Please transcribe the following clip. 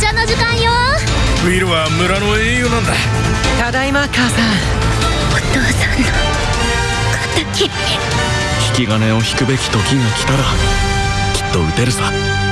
茶の時間よ。ウィルは村の英雄なんだ。ただいま母さん。お父さんの敵。引き金を引くべき時が来たらきっと撃てるさ。